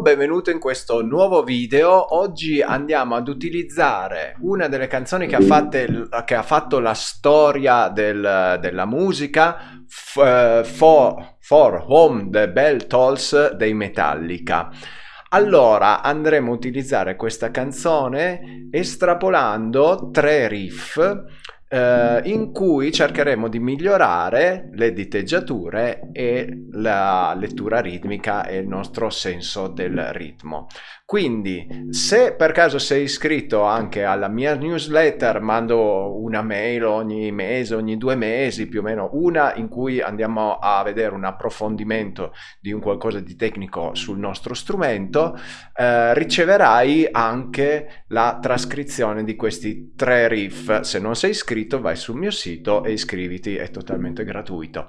Benvenuto in questo nuovo video. Oggi andiamo ad utilizzare una delle canzoni che ha, fatte, che ha fatto la storia del, della musica, uh, for, for Home the Bell Tolls dei Metallica. Allora andremo a utilizzare questa canzone estrapolando tre riff eh, in cui cercheremo di migliorare le diteggiature e la lettura ritmica e il nostro senso del ritmo. Quindi se per caso sei iscritto anche alla mia newsletter, mando una mail ogni mese, ogni due mesi più o meno, una in cui andiamo a vedere un approfondimento di un qualcosa di tecnico sul nostro strumento, eh, riceverai anche la trascrizione di questi tre riff. Se non sei iscritto vai sul mio sito e iscriviti, è totalmente gratuito.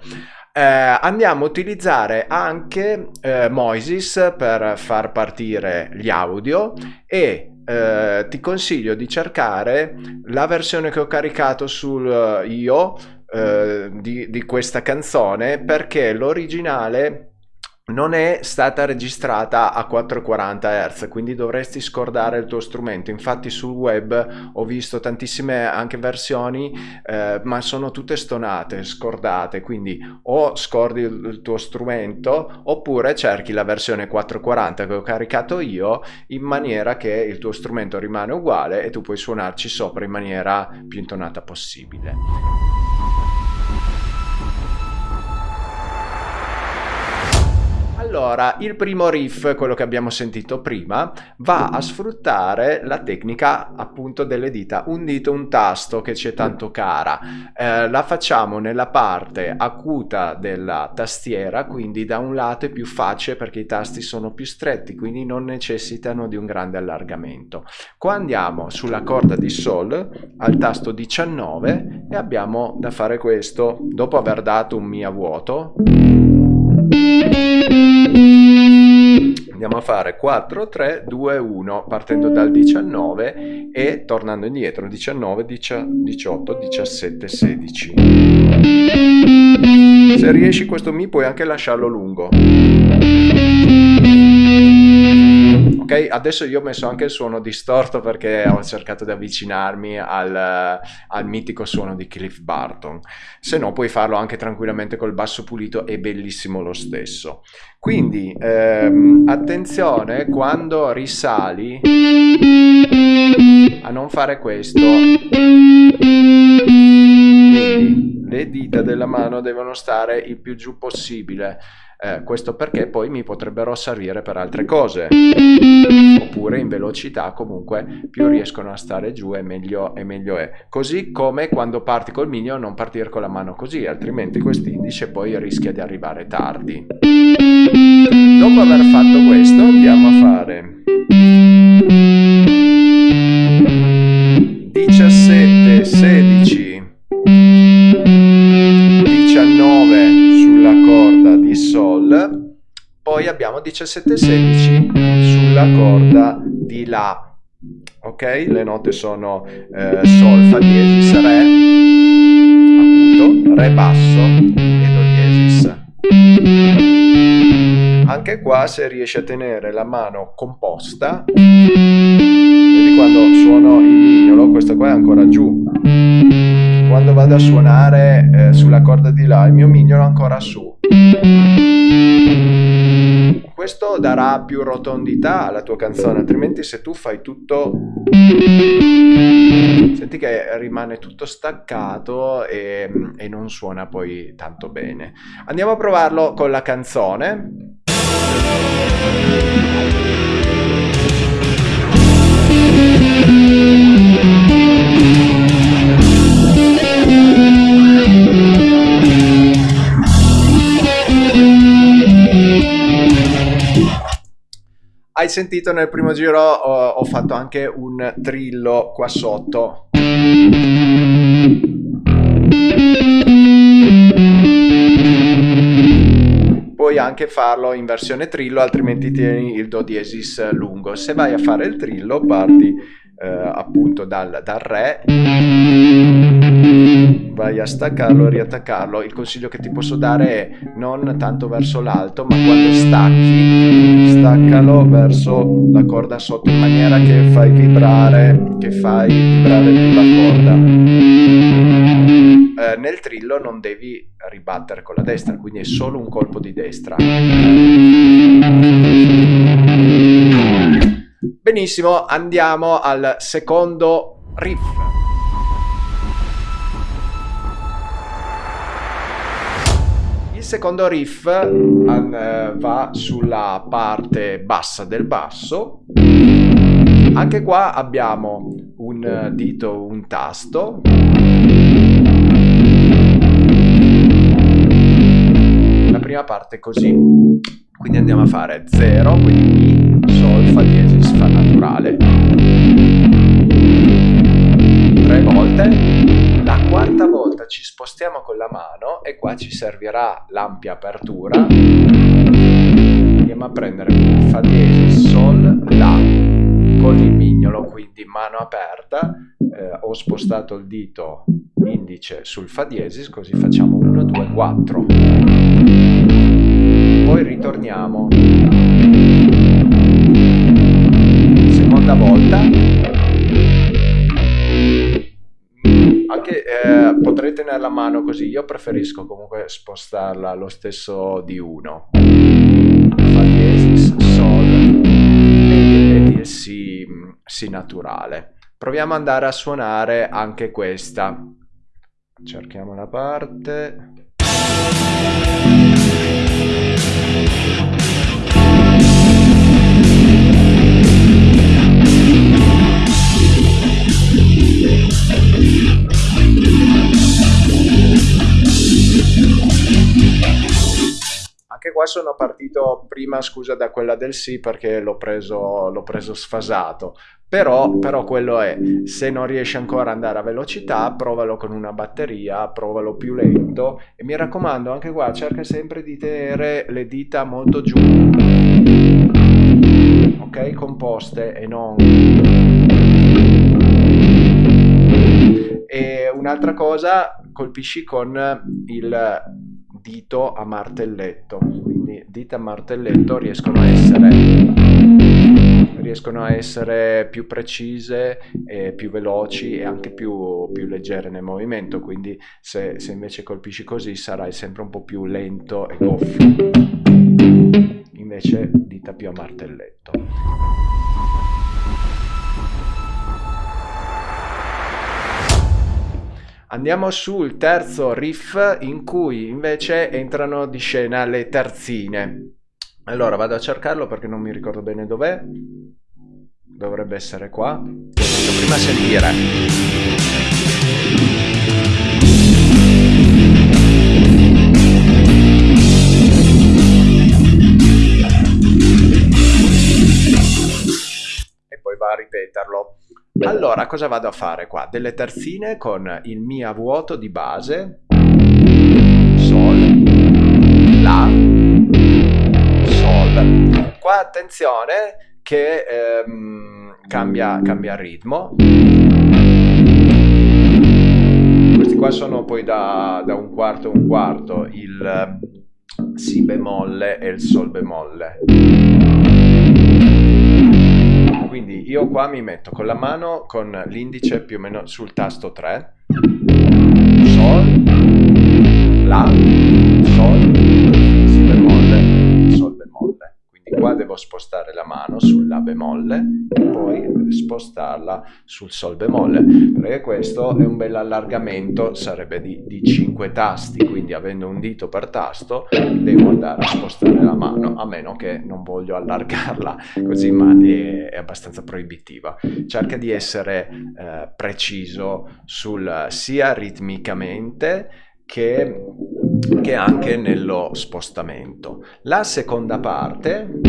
Eh, andiamo a utilizzare anche eh, Moises per far partire gli audio e eh, ti consiglio di cercare la versione che ho caricato sul uh, io eh, di, di questa canzone perché l'originale non è stata registrata a 440 Hz, quindi dovresti scordare il tuo strumento. Infatti sul web ho visto tantissime anche versioni, eh, ma sono tutte stonate, scordate, quindi o scordi il tuo strumento oppure cerchi la versione 440 che ho caricato io in maniera che il tuo strumento rimane uguale e tu puoi suonarci sopra in maniera più intonata possibile. Allora, il primo riff, quello che abbiamo sentito prima, va a sfruttare la tecnica appunto delle dita, un dito, un tasto che ci è tanto cara. Eh, la facciamo nella parte acuta della tastiera, quindi da un lato è più facile perché i tasti sono più stretti, quindi non necessitano di un grande allargamento. Qua andiamo sulla corda di Sol al tasto 19 e abbiamo da fare questo dopo aver dato un Mi a vuoto. Andiamo a fare 4, 3, 2, 1 partendo dal 19 e tornando indietro 19, 18, 17, 16. Se riesci questo Mi puoi anche lasciarlo lungo ok? Adesso io ho messo anche il suono distorto perché ho cercato di avvicinarmi al, al mitico suono di Cliff Barton, se no puoi farlo anche tranquillamente col basso pulito, è bellissimo lo stesso. Quindi ehm, attenzione quando risali a non fare questo. Quindi le dita della mano devono stare il più giù possibile. Eh, questo perché poi mi potrebbero servire per altre cose. Oppure in velocità comunque più riescono a stare giù e meglio, e meglio è. Così come quando parti col mignolo non partire con la mano così altrimenti quest'indice poi rischia di arrivare tardi. Dopo aver fatto questo andiamo a fare poi abbiamo 17-16 sulla corda di La. Ok? Le note sono eh, Sol, Fa diesis, Re, acuto, Re basso e Do diesis. Anche qua se riesci a tenere la mano composta, vedi quando suono il mignolo, questo qua è ancora giù. Quando vado a suonare eh, sulla corda di La, il mio mignolo è ancora su questo darà più rotondità alla tua canzone, altrimenti se tu fai tutto... Senti che rimane tutto staccato e, e non suona poi tanto bene. Andiamo a provarlo con la canzone. Hai sentito nel primo giro ho, ho fatto anche un trillo qua sotto. Puoi anche farlo in versione trillo, altrimenti tieni il do diesis lungo. Se vai a fare il trillo parti eh, appunto dal, dal re, vai a staccarlo, riattaccarlo. Il consiglio che ti posso dare è non tanto verso l'alto, ma quando stacchi, staccalo verso la corda sotto in maniera che fai vibrare, che fai vibrare più la corda. Eh, nel trillo non devi ribattere con la destra, quindi è solo un colpo di destra. Benissimo, andiamo al secondo riff. Secondo riff uh, va sulla parte bassa del basso. Anche qua abbiamo un dito, un tasto. La prima parte è così. Quindi andiamo a fare 0, quindi Mi, Sol, Fa diesis, Fa naturale. Tre volte. La quarta volta ci spostiamo con la mano e qua ci servirà l'ampia apertura. Andiamo a prendere Fa diesis, Sol, La con il mignolo, quindi mano aperta. Eh, ho spostato il dito indice sul Fa diesis, così facciamo 1, 2, 4 poi ritorniamo seconda volta eh, potrei tenere la mano così io preferisco comunque spostarla lo stesso di 1 fa diesis sol e, e si, si naturale. Proviamo ad andare a suonare anche questa. Cerchiamo la parte sono partito prima, scusa, da quella del sì perché l'ho preso, l'ho preso sfasato. Però, però quello è, se non riesci ancora ad andare a velocità, provalo con una batteria, provalo più lento e mi raccomando, anche qua cerca sempre di tenere le dita molto giù, ok? Composte e non... E un'altra cosa, colpisci con il dito a martelletto, dita a martelletto riescono a essere, riescono a essere più precise, più veloci e anche più, più leggere nel movimento, quindi se, se invece colpisci così sarai sempre un po' più lento e goffo, invece dita più a martelletto. Andiamo sul terzo riff in cui invece entrano di scena le terzine. Allora vado a cercarlo perché non mi ricordo bene dov'è. Dovrebbe essere qua. Prima sentire. Ripeterlo. Allora, cosa vado a fare qua? Delle terzine con il Mi a vuoto di base, Sol, La, Sol. Qua attenzione che ehm, cambia, cambia ritmo. Questi qua sono poi da, da un quarto a un quarto, il Si bemolle e il Sol bemolle quindi io qua mi metto con la mano con l'indice più o meno sul tasto 3 sol la devo spostare la mano sul La bemolle e poi spostarla sul Sol bemolle perché questo è un bel allargamento sarebbe di, di 5 tasti quindi avendo un dito per tasto devo andare a spostare la mano a meno che non voglio allargarla così ma è, è abbastanza proibitiva cerca di essere eh, preciso sul sia ritmicamente che che anche nello spostamento. La seconda parte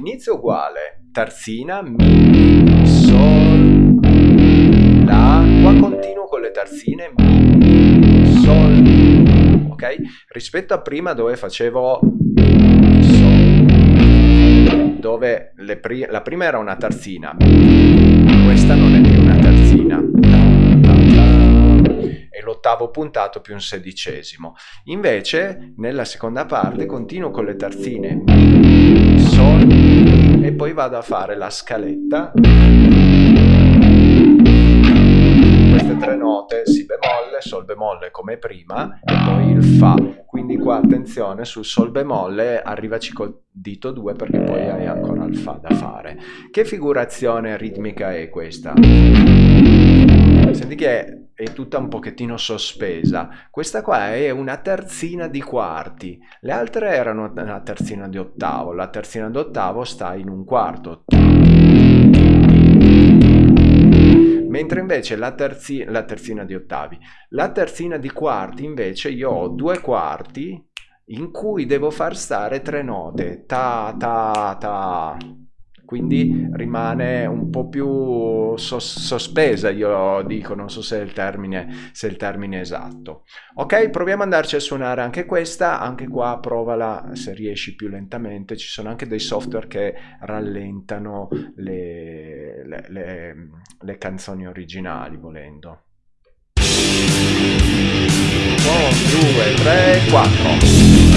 all'inizio uguale, terzina, mi, sol, la, qua continuo con le terzine, mi, sol, ok? Rispetto a prima dove facevo mi, sol, do, dove pri la prima era una terzina, questa non è più una terzina, l'ottavo puntato più un sedicesimo. Invece nella seconda parte continuo con le terzine Mi, e poi vado a fare la scaletta queste tre note, Si bemolle, Sol bemolle come prima e poi il Fa. Quindi qua attenzione sul Sol bemolle, arrivaci col dito 2 perché poi hai ancora il Fa da fare. Che figurazione ritmica è questa? Senti che è tutta un pochettino sospesa. Questa qua è una terzina di quarti, le altre erano una terzina di ottavo, la terzina di ottavo sta in un quarto. Mentre invece la, terzi, la terzina di ottavi, la terzina di quarti invece io ho due quarti in cui devo far stare tre note, ta ta ta, quindi rimane un po' più sos sospesa, io dico, non so se è, il termine, se è il termine esatto. Ok, proviamo ad andarci a suonare anche questa, anche qua provala se riesci più lentamente, ci sono anche dei software che rallentano le, le, le, le canzoni originali volendo. 1, 2, 3, 4.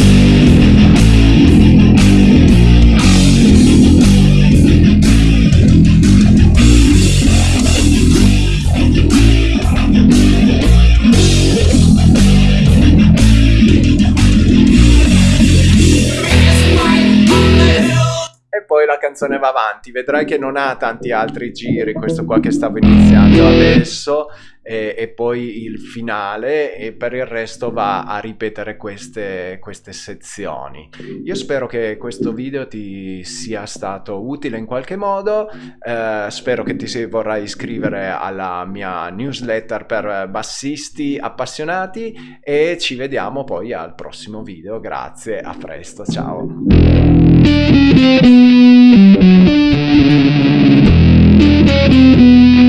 Canzone va avanti. Vedrai che non ha tanti altri giri, questo qua che stavo iniziando adesso, e, e poi il finale, e per il resto va a ripetere queste, queste sezioni. Io spero che questo video ti sia stato utile in qualche modo, eh, spero che ti vorrai iscrivere alla mia newsletter per bassisti appassionati e ci vediamo poi al prossimo video. Grazie, a presto, ciao! Thank you. Música